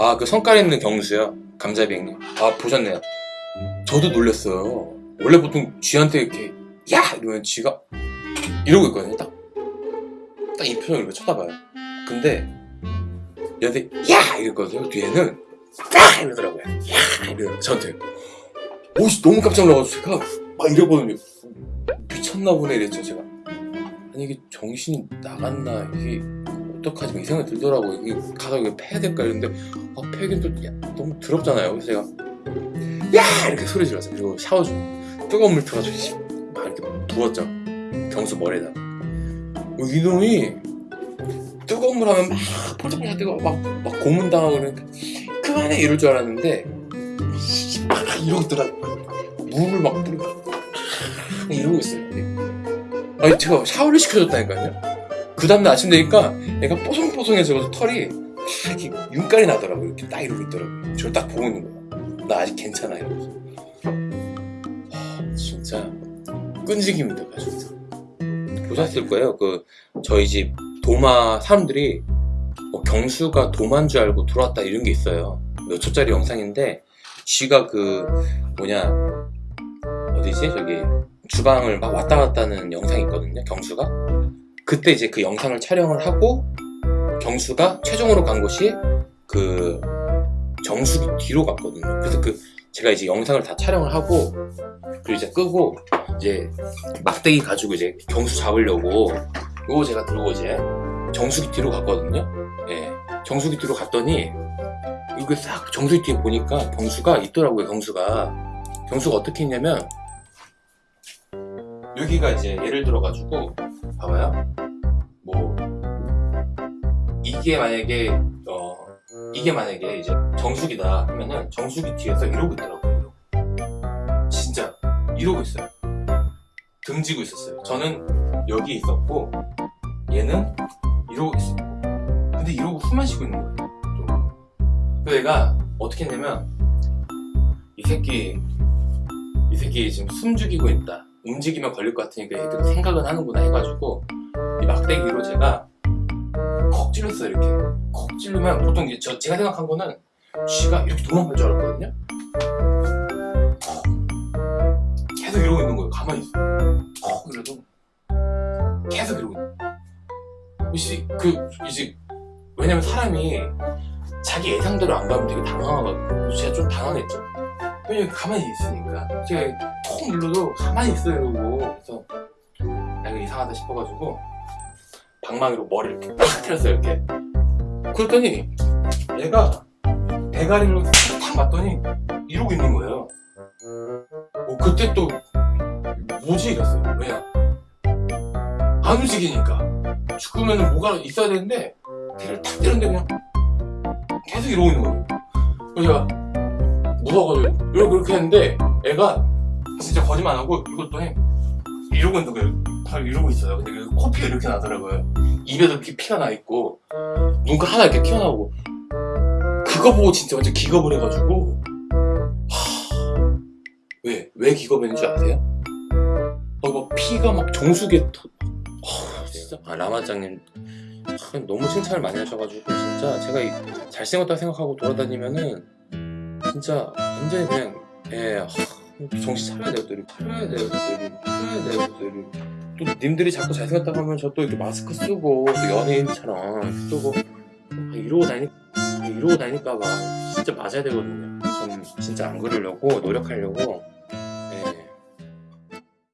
아 그 성깔 있는 경수요? 감자비행님. 아 보셨네요. 저도 놀랐어요. 원래 보통 쥐한테 이렇게 야! 이러면 쥐가 이러고 있거든요 딱. 딱 이 표정을 이렇게 쳐다봐요. 근데 얘한테 야! 이랬거든요. 뒤에는 야 이러더라고요. 야! 이래요 저한테. 오씨 너무 깜짝 놀라가지고 제가 막 이러거든요. 미쳤나 보네 이랬죠 제가. 아니 이게 정신이 나갔나 이게 어떡하지? 막이 생각이 들더라고요. 이게 가서 이거 패야 될까? 이랬는데 아 패긴 또 야, 너무 더럽잖아요. 그래서 제가 야! 이렇게 소리 질렀어요. 그리고 샤워 중 뜨거운 물 틀어가지고 씨, 막 이렇게 부었죠. 경수 머리에다. 어, 이놈이 뜨거운 물 하면 막 폴짝폴짝 뜨거워. 막, 막 고문당하고 그러니까 그만해! 이럴 줄 알았는데 씨, 막 이러고 있더라고요. 물을 막 뿌리고. 이러고 있어요. 아니 제가 샤워를 시켜줬다니까요 그 다음날 아침 되니까 애가 뽀송뽀송해서 털이 딱 이렇게 윤깔이 나더라고요 이렇게 딱 이러고 있더라고요 저를 딱 보고 있는 거야. 나 아직 괜찮아 이러면서. 하, 진짜 끈질깁니다 가족들 보셨을 거예요. 그 저희 집 도마 사람들이 뭐 경수가 도마인 줄 알고 들어왔다 이런 게 있어요. 몇 초짜리 영상인데 쥐가 그 뭐냐 어디지? 저기 주방을 막 왔다 갔다 하는 영상이 있거든요 경수가 그때 이제 그 영상을 촬영을 하고 경수가 최종으로 간 곳이 그 정수기 뒤로 갔거든요. 그래서 그 제가 이제 영상을 다 촬영을 하고 그리고 이제 끄고 이제 막대기 가지고 이제 경수 잡으려고 요거 제가 들고 이제 정수기 뒤로 갔거든요. 예. 정수기 뒤로 갔더니 이거 싹 정수기 뒤에 보니까 경수가 있더라고요 경수가. 경수가 어떻게 했냐면 여기가 이제 예를 들어 가지고 봐봐요. 뭐 이게 만약에 어 이게 만약에 이제 정수기다 하면은 정수기 뒤에서 이러고 있더라고요. 진짜 이러고 있어요. 등지고 있었어요. 저는 여기 있었고 얘는 이러고 있었고. 근데 이러고 숨만 쉬고 있는 거예요 좀. 그래서 얘가 어떻게 했냐면 이 새끼 이 새끼 지금 숨 죽이고 있다 움직이면 걸릴 것 같으니까 얘도 생각은 하는구나 해가지고 이 막대기로 제가 콕 찔렀어요 이렇게. 콕 찌르면 보통 이제 저, 제가 생각한 거는 쥐가 이렇게 도망갈 줄 알았거든요? 어. 계속 이러고 있는 거예요 가만히 있어. 어 그래도 계속 이러고 있는 거예요. 혹시 그 이제 왜냐면 사람이 자기 예상대로 안 가면 되게 당황하거든요. 제가 좀 당황했죠. 왜냐면 가만히 있으니까. 제가 톡 눌러도 가만히 있어요 이러고. 그래서 아 이거 이상하다 싶어가지고 방망이로 머리를 이렇게 팍 때렸어요 이렇게. 그랬더니 얘가 대가리로 탁 맞더니 이러고 있는 거예요. 어, 그때 또 뭐지 이랬어요. 왜냐 안 움직이니까. 죽으면 뭐가 있어야 되는데 대를 탁 때렸는데 그냥 계속 이러고 있는 거예요. 그래서 제가 무서워가지고 이렇게 했는데 애가 진짜 거짓말 안 하고 이것도 이러고 있는 거예요. 다 이러고 있어요. 근데 그 코피가 이렇게 나더라고요. 입에도 이렇게 피가 나 있고 눈가 하나 이렇게 튀어나오고. 그거 보고 진짜 완전 기겁을 해가지고 하... 왜? 왜 기겁했는 줄 아세요? 어, 막 피가 막 정수기에 터... 하... 진짜. 아 라마장님. 아, 너무 칭찬을 많이 하셔가지고 진짜 제가 이- 잘생겼다고 생각하고 돌아다니면은 진짜 완전히 그냥 예 하, 정신 차려야 돼요 또 차려야 돼요 또 차려야 돼요 또 또 님들이 자꾸 잘생겼다고 하면 저 또 이렇게 마스크 쓰고 또 연예인처럼 쓰고 아, 이러고 다니 아, 이러고 다니까 봐 진짜 맞아야 되거든요. 전 진짜 안 그러려고 노력하려고